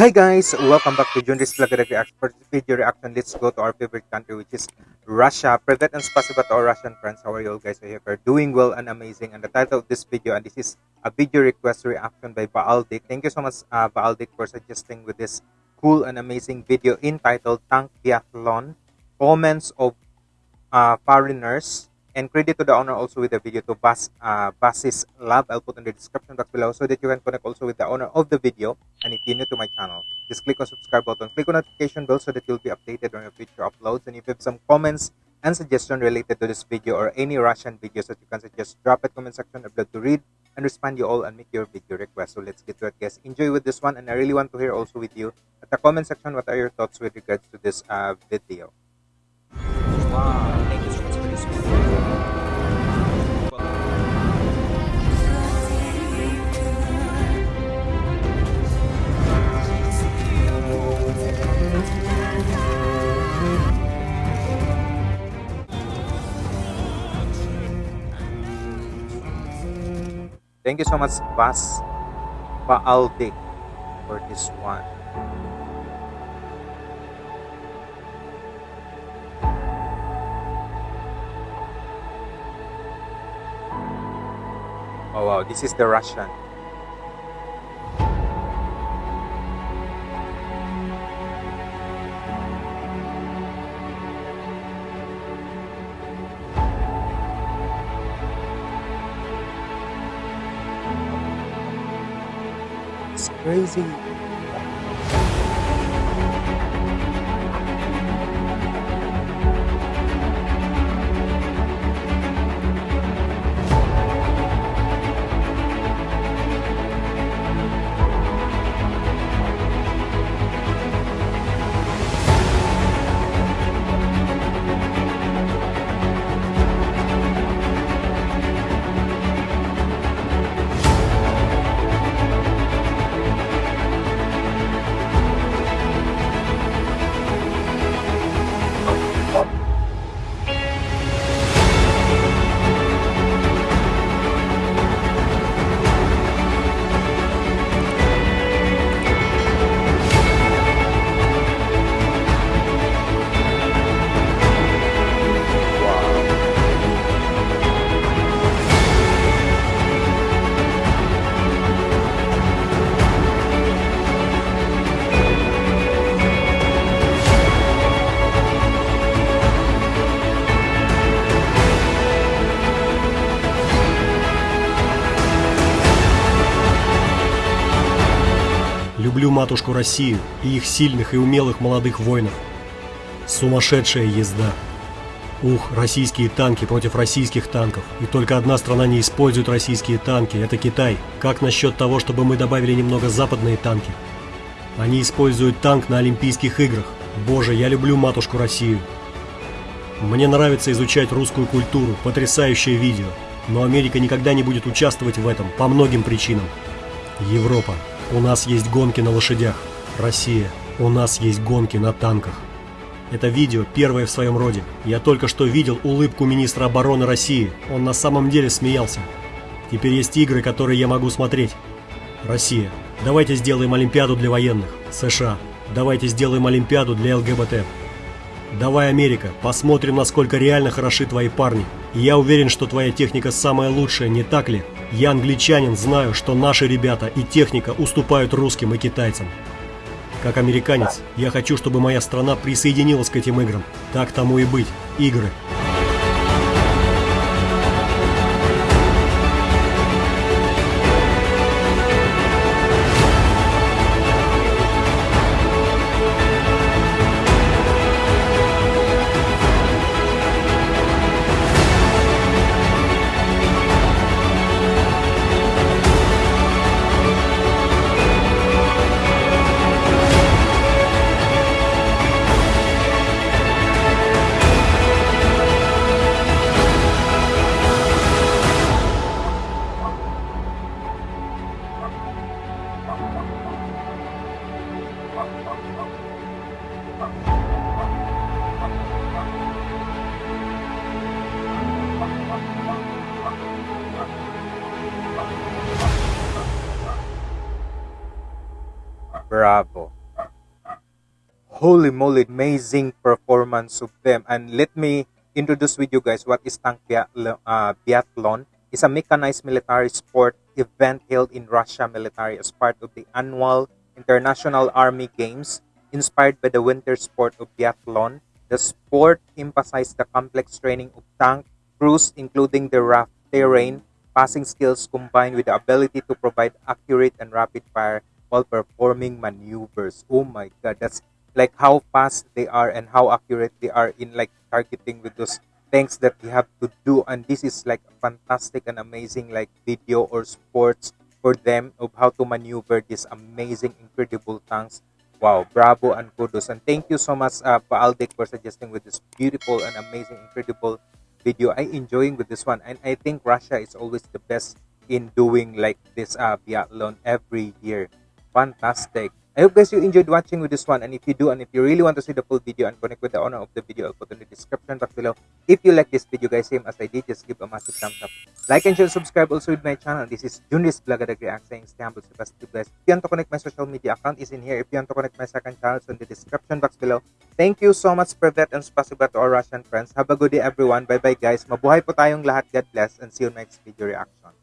Hi guys, welcome back to Junris Vlog React. For video reaction, let's go to our favorite country which is Russia. Privet and spasiba to our Russian friends. How are you all guys? I hope you're doing well and amazing. And the title of this video, and this is a video request reaction by Baaldik. Thank you so much uh, Baaldik for suggesting with this cool and amazing video entitled Tank Biathlon, Comments of uh, Foreigners and credit to the owner also with the video to Bas, uh, Basis Lab. I'll put in the description box below so that you can connect also with the owner of the video. And if you're new to my channel, just click on subscribe button, click on notification bell so that you'll be updated on your future uploads. And if you have some comments and suggestion related to this video or any Russian videos that you can suggest, drop it comment section. I'd love to read and respond you all and make your video request. So let's get to it, guys. Enjoy with this one, and I really want to hear also with you at the comment section what are your thoughts with regards to this uh, video. Wow. Thank you so much, Bas Baaldik, for this one. Oh wow, this is the Russian. Crazy. Люблю матушку Россию и их сильных и умелых молодых воинов. Сумасшедшая езда. Ух, российские танки против российских танков. И только одна страна не использует российские танки, это Китай. Как насчет того, чтобы мы добавили немного западные танки? Они используют танк на Олимпийских играх. Боже, я люблю матушку Россию. Мне нравится изучать русскую культуру, потрясающее видео. Но Америка никогда не будет участвовать в этом по многим причинам. Европа. У нас есть гонки на лошадях. Россия. У нас есть гонки на танках. Это видео первое в своем роде. Я только что видел улыбку министра обороны России. Он на самом деле смеялся. Теперь есть игры, которые я могу смотреть. Россия. Давайте сделаем Олимпиаду для военных. США. Давайте сделаем Олимпиаду для ЛГБТ. Давай, Америка, посмотрим, насколько реально хороши твои парни. Я уверен, что твоя техника самая лучшая, не так ли? Я англичанин, знаю, что наши ребята и техника уступают русским и китайцам. Как американец, я хочу, чтобы моя страна присоединилась к этим играм. Так тому и быть. Игры. Bravo. Holy moly, amazing performance of them. And let me introduce with you guys what is tank uh, biathlon. It's a mechanized military sport event held in Russia military as part of the annual International Army Games. Inspired by the winter sport of biathlon, the sport emphasized the complex training of tank crews, including the rough terrain, passing skills combined with the ability to provide accurate and rapid fire while performing maneuvers. Oh my god, that's like how fast they are and how accurate they are in like targeting with those things that you have to do and this is like fantastic and amazing like video or sports for them of how to maneuver these amazing incredible tanks. Wow bravo and kudos. And thank you so much uh, Baaldik for suggesting with this beautiful and amazing incredible video. I enjoying with this one and i think russia is always the best in doing like this uh biathlon every year. Fantastic I hope guys you enjoyed watching with this one and if you do and if you really want to see the full video and connect with the owner of the video I'll put in the description box below. If you like this video guys same as I did just give a massive thumbs up. Like and share subscribe also with my channel. This is Junris Blagadag React saying stay humble stay positive. If you want to connect my social media account is in here. If you want to connect my second channel it's in the description box below. Thank you so much for that and spasiba to our Russian friends. Have a good day everyone. Bye bye guys. Mabuhay po tayong lahat. God bless and see you next video reaction.